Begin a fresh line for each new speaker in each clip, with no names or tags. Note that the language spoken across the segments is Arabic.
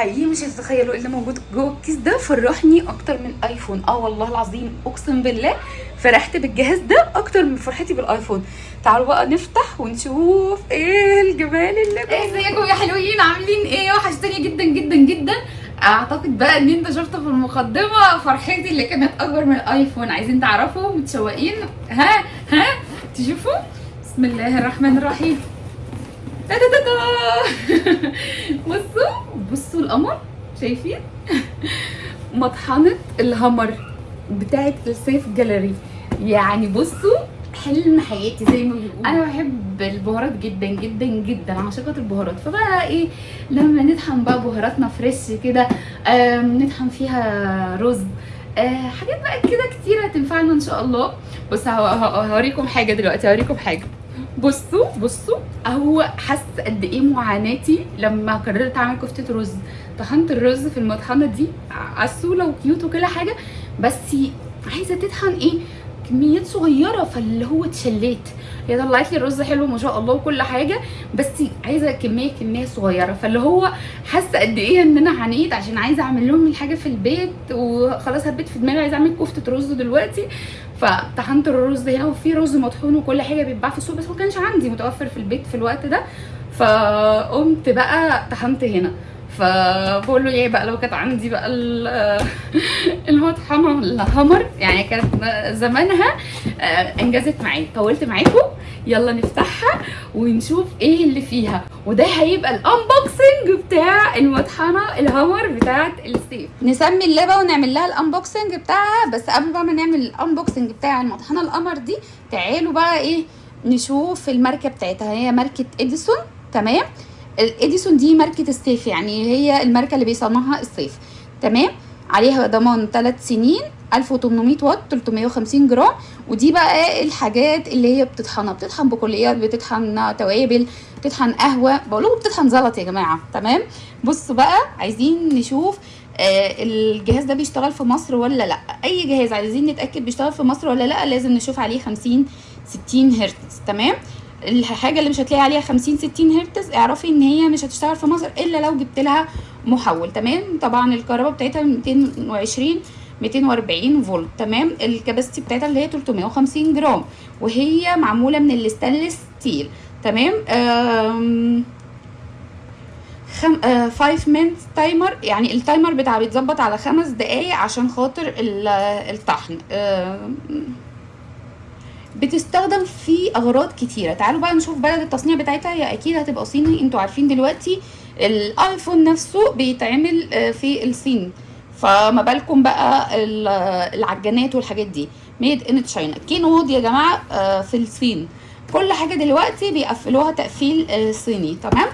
حقيقي مش هتتخيلوا اللي موجود جوه الكيس ده فرحني أكتر من آيفون. آه والله العظيم أقسم بالله فرحت بالجهاز ده أكتر من فرحتي بالآيفون. تعالوا بقى نفتح ونشوف إيه الجمال اللي جوه.
ازيكم يا حلوين؟ عاملين إيه؟ وحشتني جدا جدا جدا. أعتقد بقى إن أنت شفتوا في المقدمة فرحتي اللي كانت أكبر من الآيفون. عايزين تعرفوا متشوقين؟ ها؟ ها؟ تشوفوا؟ بسم الله الرحمن الرحيم. تا تا تا. بصوا بصوا القمر شايفين مطحنه الهمر بتاعت السيف جاليري يعني بصوا حلم حياتي زي ما بيقولوا أنا بحب البهارات جدا جدا جدا عاشقه البهارات فبقى إيه لما نطحن بقى بهاراتنا فريش كده نطحن فيها رز حاجات بقى كده كتيره تنفعنا ان شاء الله هو- هوريكم حاجة دلوقتي هوريكم حاجة بصوا بصوا هو حس قد إيه معاناتي لما قررت أعمل كفتة رز. طحنت الرز في المطحنة دي عسولة وكيوت وكل حاجة بس عايزة تطحن إيه؟ كميات صغيرة فاللي هو اتشليت. هي طلعت لي الرز حلو ما شاء الله وكل حاجة بس عايزة كمية كمية صغيرة. فاللي هو حاسة قد إيه إن أنا عانيت عشان عايزة أعمل لهم الحاجة في البيت وخلاص هبت في دماغي عايزة أعمل كفتة رز دلوقتي. فطحنت الرز هنا وفي رز مطحون وكل حاجة بيتباع في السوق بس ما كانش عندي متوفر في البيت في الوقت ده. فقمت بقى طحنت هنا. فبقول له إيه بقى لو كانت عندي بقى ال- المطحنة الهمر يعني كانت زمانها آه، انجزت معايا طولت معاكم يلا نفتحها ونشوف إيه اللي فيها. وده هيبقى ال unboxing بتاع المطحنة الهمر بتاعت السيف.
نسمي اللعبة ونعمل لها ال unboxing بتاعها بس قبل بقى ما نعمل ال unboxing بتاع المطحنة القمر دي تعالوا بقى إيه نشوف الماركة بتاعتها. هي ماركة إديسون تمام؟ الاديسون دي ماركة السيف يعني هي الماركة اللي بيصنعها السيف. تمام؟ عليها ضمان 3 سنين 1800 واط 350 جرام. ودي بقى الحاجات اللي هي بتطحنها. بتطحن بكليات بتطحن توابل بتطحن قهوة. بقول بتطحن زلط يا جماعة. تمام؟ بصوا بقى عايزين نشوف آه الجهاز ده بيشتغل في مصر ولا لأ؟ أي جهاز عايزين نتأكد بيشتغل في مصر ولا لأ لازم نشوف عليه 50 60 هرتز. تمام؟ الحاجة اللي مش هتلاقي عليها 50 60 هرتز اعرفي إن هي مش هتشتغل في مصر إلا لو جبت لها محول تمام؟ طبعا الكهرباء بتاعتها 220 240 فولت تمام؟ ال capacity بتاعتها اللي هي 350 جرام وهي معمولة من ال stainless steel تمام؟ خم... آه 5 minute timer يعني ال timer بتاعها بيتظبط على خمس دقايق عشان خاطر ال- الطحن. آم، بتستخدم في أغراض كتيرة. تعالوا بقى نشوف بلد التصنيع بتاعتها. هي أكيد هتبقى صيني. أنتوا عارفين دلوقتي الآيفون نفسه بيتعمل آه، في الصين. فما بالكم بقى ال- العجانات والحاجات دي. made in China كينود يا جماعة آه، في الصين. كل حاجة دلوقتي بيقفلوها تقفيل آه، صيني. تمام؟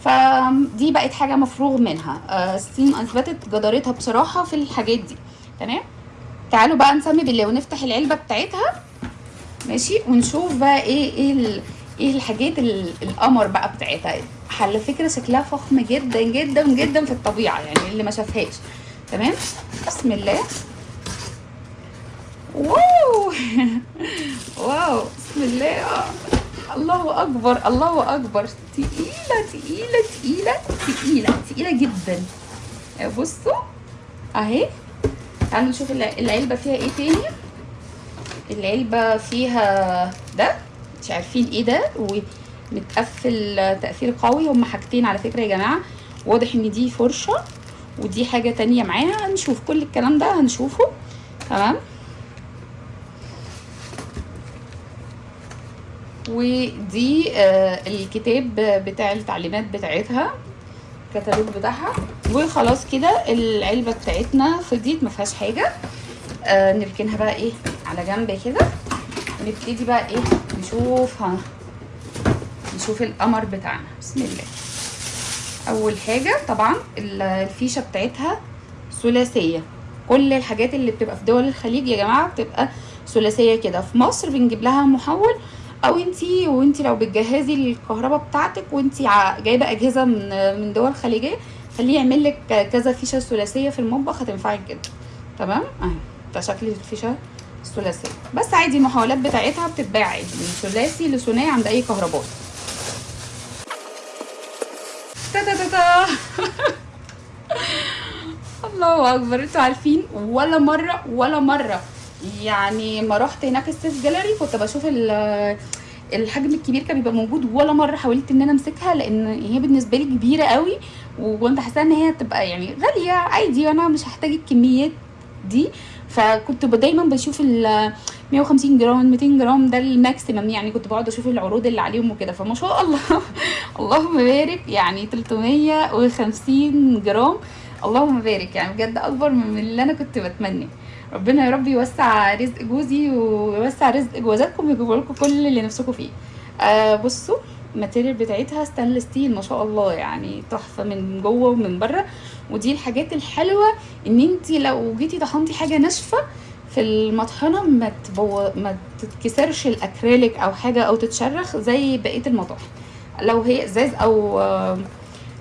فدي بقت حاجة مفروغ منها. الصين أثبتت جدارتها بصراحة في الحاجات دي. تمام؟ تعالوا بقى نسمي بالله ونفتح العلبة بتاعتها. ماشي؟ ونشوف بقى إيه إيه إيه الحاجات ال- القمر بقى بتاعتها. على فكرة شكلها فخم جدا جدا جدا في الطبيعة يعني اللي ما شافهاش. تمام؟ بسم الله. واو! واو بسم الله. الله أكبر الله أكبر. تقيلة تقيلة تقيلة تقيلة تقيلة جدا. بصوا أهي. تعالوا نشوف الع- العلبة فيها إيه تاني؟ العلبة فيها ده مش عارفين إيه ده ومتقفل تقفيل قوي. هما حاجتين على فكرة يا جماعة. واضح إن دي فرشة ودي حاجة تانية معاها. هنشوف كل الكلام ده هنشوفه. تمام؟ ودي آه الكتاب بتاع التعليمات بتاعتها الكتالوج بتاعها. وخلاص كده العلبة بتاعتنا فضيت ما فيهاش حاجة. آه نركنها بقى إيه؟ على جنب كده ونبتدي بقى إيه نشوف ها نشوف القمر بتاعنا. بسم الله. أول حاجة طبعا ال- الفيشة بتاعتها ثلاثية. كل الحاجات اللي بتبقى في دول الخليج يا جماعة بتبقى ثلاثية كده. في مصر بنجيب لها محول أو انتي وانتي لو بتجهزي الكهرباء بتاعتك وانتي جايبة أجهزة من من دول خليجية خليه يعمل لك كذا فيشة ثلاثية في المطبخ هتنفعك جدا. تمام؟ أهي. ده شكل الفيشة الثلاثيه بس عادي المحولات بتاعتها بتتباع عادي. من ثلاثي لثنائي عند أي كهربائي تا تا تا تا. الله أكبر. أنتوا عارفين؟ ولا مرة ولا مرة. يعني ما رحت هناك السيف جاليري كنت بشوف ال- الحجم الكبير كان بيبقى موجود. ولا مرة حاولت إن أنا أمسكها لأن هي بالنسبة لي كبيرة قوي. وكنت حاسة إن هي تبقى يعني غالية. عادي وأنا مش هحتاج الكميات دي. فكنت دايما بشوف ال 150 جرام 200 جرام ده ال maximum يعني. كنت بقعد أشوف العروض اللي عليهم وكده. فما شاء الله اللهم بارك يعني 350 جرام. اللهم بارك يعني بجد أكبر من اللي أنا كنت بتمنى. ربنا يا رب يوسع رزق جوزي ويوسع رزق جوازاتكم ويجيب لكم كل اللي نفسكم فيه. آه بصوا ال material بتاعتها stainless steel ما شاء الله. يعني تحفة من جوه ومن بره. ودي الحاجات الحلوة إن انت لو جيتي طحنتي حاجة ناشفة في المطحنة ما تبو... ما تتكسرش الأكريليك أو حاجة أو تتشرخ زي بقية المطاحن. لو هي إزاز أو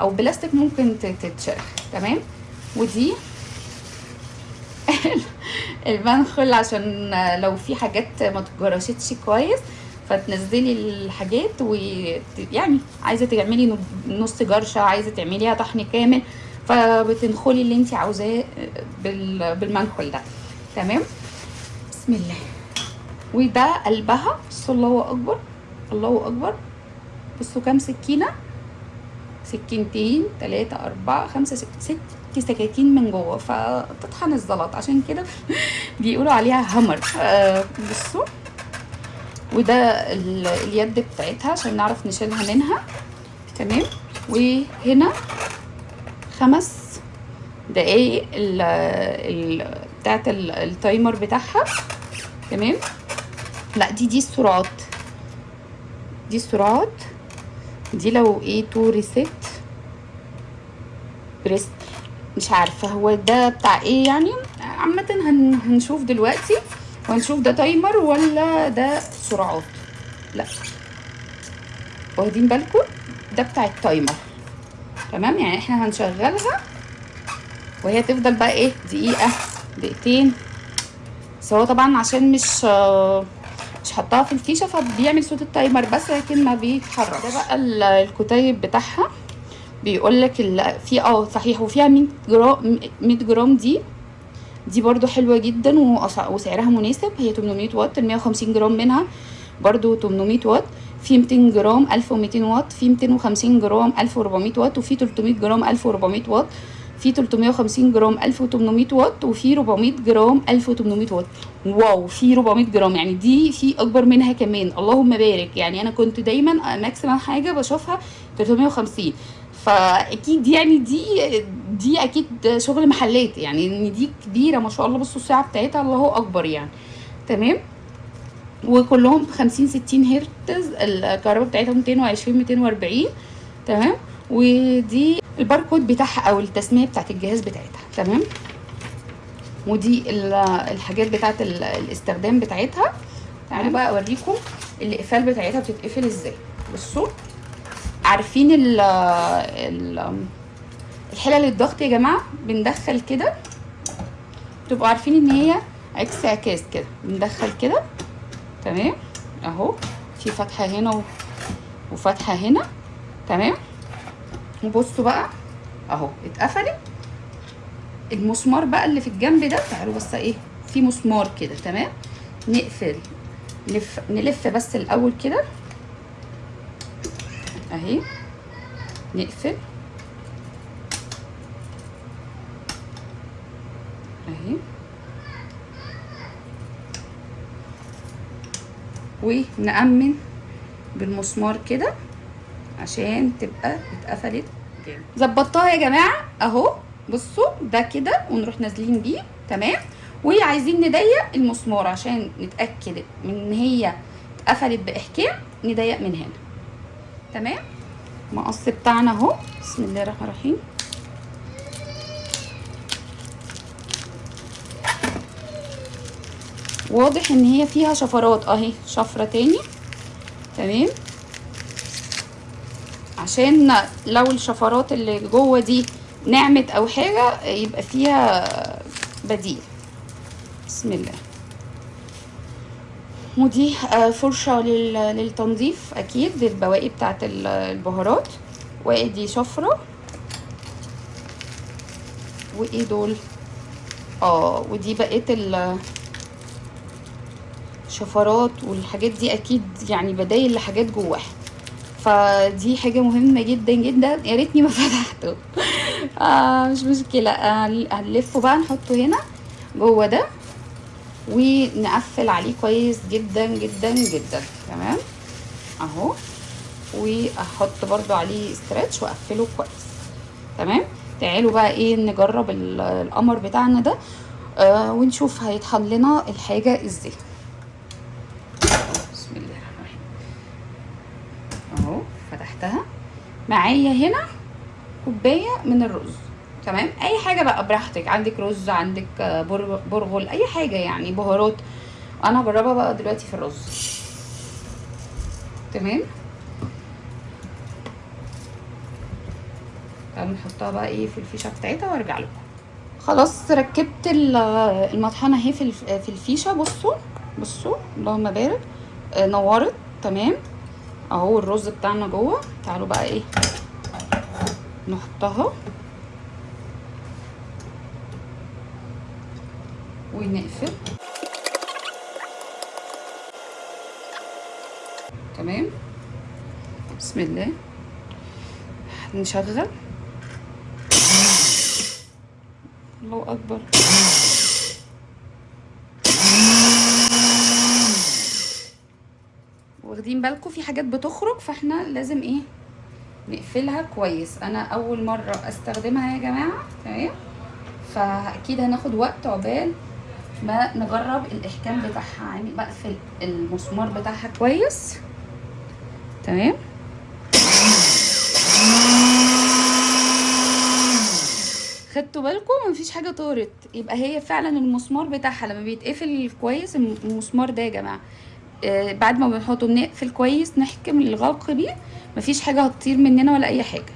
أو بلاستيك ممكن تتشرخ. تمام؟ ودي المنخل عشان لو في حاجات ما تجرشتش كويس فتنزلي الحاجات ويعني عايزة تعملي نص جرشة عايزة تعمليها طحن كامل فبتنخلي اللي انت عاوزاه بال- بالمنخل ده. تمام؟ بسم الله. وده قلبها. بصوا الله أكبر. الله أكبر. بصوا كام سكينة؟ سكينتين تلاتة أربعة خمسة ست ست سكاكين من جوه. فتطحن الزلط. عشان كده بيقولوا عليها آه بصوا. وده ال- اليد بتاعتها عشان نعرف نشيلها منها. تمام؟ وهنا خمس دقايق ال ال بتاعت ال- التايمر بتاعها. تمام؟ لا دي دي السرعات. دي السرعات. دي لو إيه تو ريسيت بريست مش عارفة هو ده بتاع إيه يعني. عامة هن هنشوف دلوقتي وهنشوف ده تايمر ولا ده سرعات. لا. واخدين بالكم؟ ده بتاع التايمر. تمام؟ يعني إحنا هنشغلها. وهي تفضل بقى إيه دقيقة دقيقتين. بس هو طبعا عشان مش مش حطها في الفيشة فبيعمل صوت ال timer بس لكن ما بيتحرك ده بقى ال- الكتيب بتاعها. بيقول لك في آه صحيح وفيها 100 جرام 100 جرام دي. دي برضو حلوة جدا وسعرها مناسب. هي 800 واط ال 150 جرام منها برضو 800 واط. في 200 جرام 1200 واط في 250 جرام 1400 واط وفي 300 جرام 1400 واط في 350 جرام 1800 واط وفي 400 جرام 1800 واط. wow في 400 جرام يعني دي في أكبر منها كمان. اللهم بارك. يعني أنا كنت دايما maximum حاجة بشوفها 350 فأكيد يعني دي دي أكيد شغل محلات. يعني إن دي كبيرة ما شاء الله بصوا الساعة بتاعتها الله أكبر يعني. تمام؟ وكلهم 50 60 هرتز. الكهرباء بتاعتها 220 240 تمام؟ ودي الباركود بتاعها أو التسمية بتاعت الجهاز بتاعتها. تمام؟ ودي ال- الحاجات بتاعت ال- الاستخدام بتاعتها. تعالوا بقى أوريكم الإقفال بتاعتها بتتقفل إزاي. بصوا عارفين ال الحلل الضغط يا جماعة؟ بندخل كده. تبقوا عارفين إن هي عكس عكاز كده. بندخل كده. تمام؟ اهو. في فتحة هنا وفتحة هنا. تمام؟ وبصوا بقى. اهو اتقفلت. المسمار بقى اللي في الجنب ده تعالوا بس إيه في مسمار كده تمام؟ نقفل نلف نلف بس الأول كده. اهي. نقفل. اهي. ونأمن بالمسمار كده عشان تبقى اتقفلت. جامد. ظبطتها يا جماعة. أهو. بصوا ده كده ونروح نازلين بيه. تمام. وعايزين نضيق المسمار عشان نتأكد من إن هي اتقفلت بإحكام نضيق من هنا. تمام؟ المقص بتاعنا أهو. بسم الله الرحمن الرحيم. واضح إن هي فيها شفرات. أهي شفرة تاني. تمام. عشان لو الشفرات اللي جوه دي نعمت أو حاجة يبقى فيها بديل. بسم الله. ودي آه، فرشة لل- للتنظيف. أكيد للبواقي بتاعت ال- البهارات. وادي شفرة. وإيه دول؟ آه ودي بقيت شفرات والحاجات دي أكيد يعني بدايل لحاجات جواها. فدي حاجة مهمة جدا جدا. يا ريتني ما فتحته. آه مش مشكلة. آه هنلفه بقى نحطه هنا جوه ده ونقفل عليه كويس جدا جدا جدا. تمام؟ أهو. وأحط برضو عليه استرتش وأقفله كويس. تمام؟ تعالوا بقى إيه نجرب ال- القمر بتاعنا ده. آه ونشوف هيطحن لنا الحاجة إزاي بسم الله الرحمن الرحيم اهو فتحتها معايا هنا كوباية من الرز. تمام؟ أي حاجة بقى براحتك. عندك رز عندك بر- برغل أي حاجة يعني بهارات. أنا هجربها بقى دلوقتي في الرز. تمام؟ تعالوا نحطها بقى إيه في الفيشة بتاعتها وأرجع لكم. خلاص ركبت ال- المطحنة أهي في الفيشة. بصوا بصوا اللهم بارك. آه، نورت. تمام؟ اهو الرز بتاعنا جوه. تعالوا بقى إيه نحطها. ونقفل. تمام. بسم الله. نشغل. الله أكبر. واخدين بالكم في حاجات بتخرج فاحنا لازم إيه نقفلها كويس. أنا أول مرة أستخدمها يا جماعة تمام؟ فأكيد هناخد وقت عقبال ما نجرب الإحكام بتاعها يعني بقفل المسمار بتاعها كويس. تمام؟ خدتوا بالكم؟ مفيش حاجة طارت. يبقى هي فعلا المسمار بتاعها لما بيتقفل كويس الم- المسمار ده يا جماعة. بعد ما بنحطه بنقفل كويس نحكم الغلق بيه. مفيش حاجة هتطير مننا ولا أي حاجة.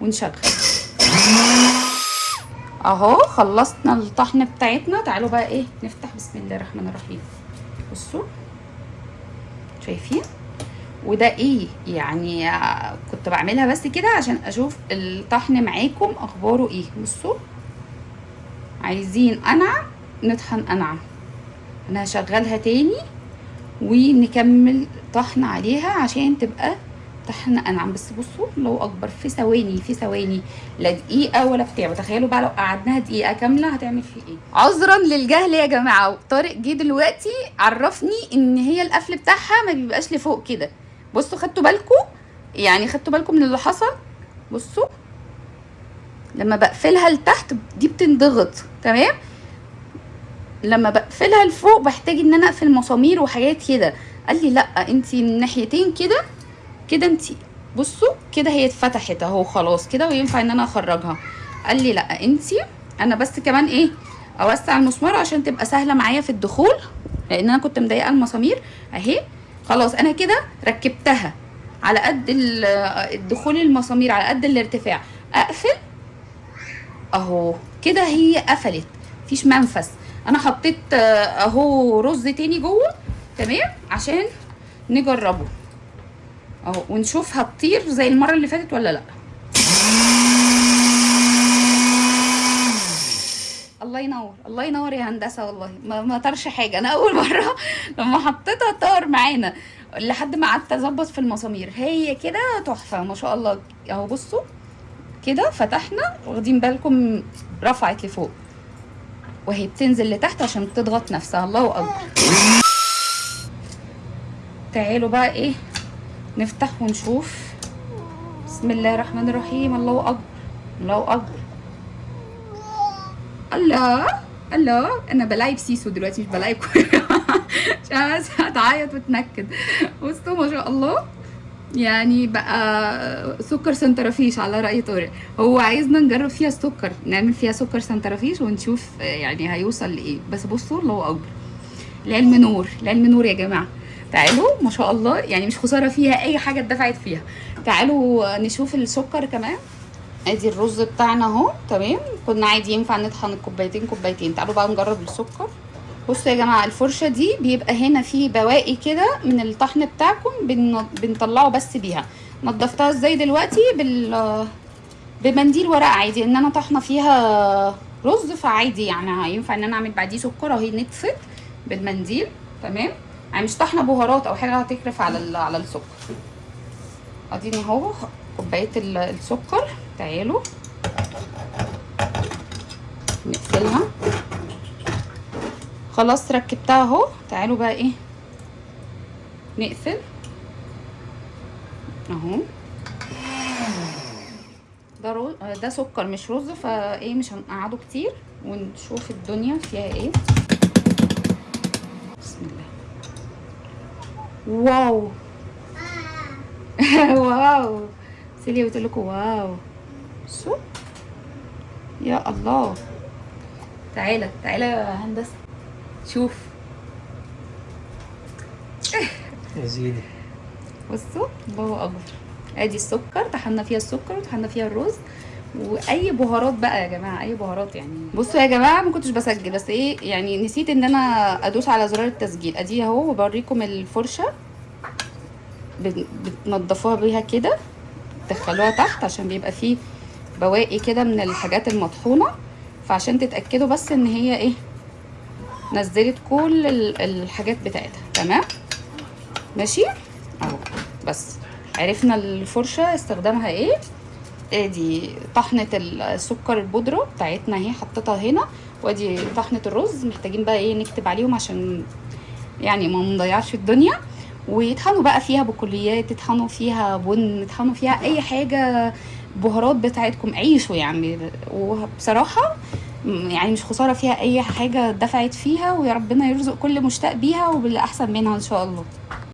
ونشغل. أهو خلصنا الطحن بتاعتنا. تعالوا بقى إيه نفتح بسم الله الرحمن الرحيم. بصوا. شايفين؟ وده إيه؟ يعني آه، كنت بعملها بس كده عشان أشوف الطحن معاكم أخباره إيه. بصوا. عايزين انعم نطحن انعم أنا هشغلها تاني. ونكمل طحن عليها عشان تبقى طحن أنعم. بس بصوا لو أكبر في ثواني في ثواني. لا دقيقة ولا بتاع. تخيلوا بقى لو قعدناها دقيقة كاملة هتعمل فيه إيه؟ عذرا للجهل يا جماعة. طارق جه دلوقتي عرفني إن هي القفل بتاعها ما بيبقاش لفوق كده. بصوا خدتوا بالكم؟ يعني خدتوا بالكم من اللي حصل؟ بصوا لما بقفلها لتحت دي بتنضغط تمام؟ لما بقفلها لفوق بحتاج إن أنا أقفل مسامير وحاجات كده. قال لي لأ انتي من ناحيتين كده كده انتي بصوا كده هي اتفتحت أهو خلاص كده وينفع إن أنا أخرجها. قال لي لأ انتي أنا بس كمان إيه أوسع المسمار عشان تبقى سهلة معايا في الدخول لأن أنا كنت مضايقة المسامير أهي. خلاص أنا كده ركبتها على قد ال- الدخول المسامير على قد الارتفاع. أقفل أهو كده هي قفلت مفيش منفذ. أنا حطيت آه، اهو رز تاني جوه تمام؟ عشان نجربه. اهو ونشوف هتطير زي المرة اللي فاتت ولا لا. الله ينور الله ينور يا هندسة والله. ما ما طارش حاجة. أنا أول مرة لما حطيتها طار معانا لحد ما قعدت أظبط في المسامير. هي كده تحفة ما شاء الله. أهو بصوا كده فتحنا واخدين بالكم رفعت لفوق. وهي بتنزل لتحت عشان تضغط نفسها. الله أكبر. تعالوا بقى إيه نفتح ونشوف. بسم الله الرحمن الرحيم. الله أكبر. الله أكبر. الله الله. أنا بلاعب سيسو دلوقتي مش بلاعب عشان بس هتعيط وتنكد. بصوا ما شاء الله. يعني بقى سكر سنترفيش على رأي طارق. هو عايزنا نجرب فيها السكر نعمل فيها سكر سنترفيش ونشوف آه، يعني هيوصل لإيه. بس بصوا الله أكبر. العلم نور العلم نور يا جماعة. تعالوا ما شاء الله يعني مش خسارة فيها أي حاجة اتدفعت فيها. تعالوا نشوف السكر كمان. ادي الرز بتاعنا أهو تمام. كنا عادي ينفع نطحن الكوبايتين كوبايتين. تعالوا بقى نجرب السكر. بصوا يا جماعة الفرشة دي بيبقى هنا في بواقي كده من الطحن بتاعكم بن... بنطلعه بس بيها. نضفتها إزاي دلوقتي؟ بال بمنديل ورق عادي ان أنا طحنة فيها رز فعادي يعني هينفع ان أنا اعمل بعديه سكر اهي نطفت بالمنديل تمام؟ يعني مش طحنة بهارات أو حاجة هتكرف على على السكر. اديني اهو كوباية ال- السكر تعالوا. نقفلها. خلاص ركبتها اهو. تعالوا بقى إيه نقفل. اهو. ده رو... ده سكر مش رز فايه مش هنقعده كتير ونشوف الدنيا فيها إيه. بسم الله. wow. wow. سيليا بتقول لكم wow. شو يا الله. تعالى تعالى يا هندسة. شوف.
يا زيني
بصوا الله اكبر أدي السكر طحنا فيها السكر وطحنا فيها الرز وأي بهارات بقى يا جماعة أي بهارات يعني. بصوا يا جماعة ما كنتش بسجل بس إيه يعني نسيت إن أنا أدوس على زرار التسجيل. أدي أهو وبوريكم الفرشة. بت- بتنضفوها بيها كده تدخلوها تحت عشان بيبقى فيه بواقي كده من الحاجات المطحونة. فعشان تتأكدوا بس إن هي إيه نزلت كل ال- الحاجات بتاعتها. تمام؟ ماشي؟ أهو. بس. عرفنا الفرشة استخدامها إيه؟ ادي طحنة السكر البودرة بتاعتنا أهي حطيتها هنا. وأدي طحنة الرز. محتاجين بقى إيه؟ نكتب عليهم عشان يعني ما نضيعش الدنيا. ويطحنوا بقى فيها بكليات يطحنوا فيها بن يطحنوا فيها أي حاجة بهارات بتاعتكم. عيشوا يعني وبصراحة يعني مش خسارة فيها أي حاجة دفعت فيها ويا ربنا يرزق كل مشتاق بيها وبالأحسن منها إن شاء الله.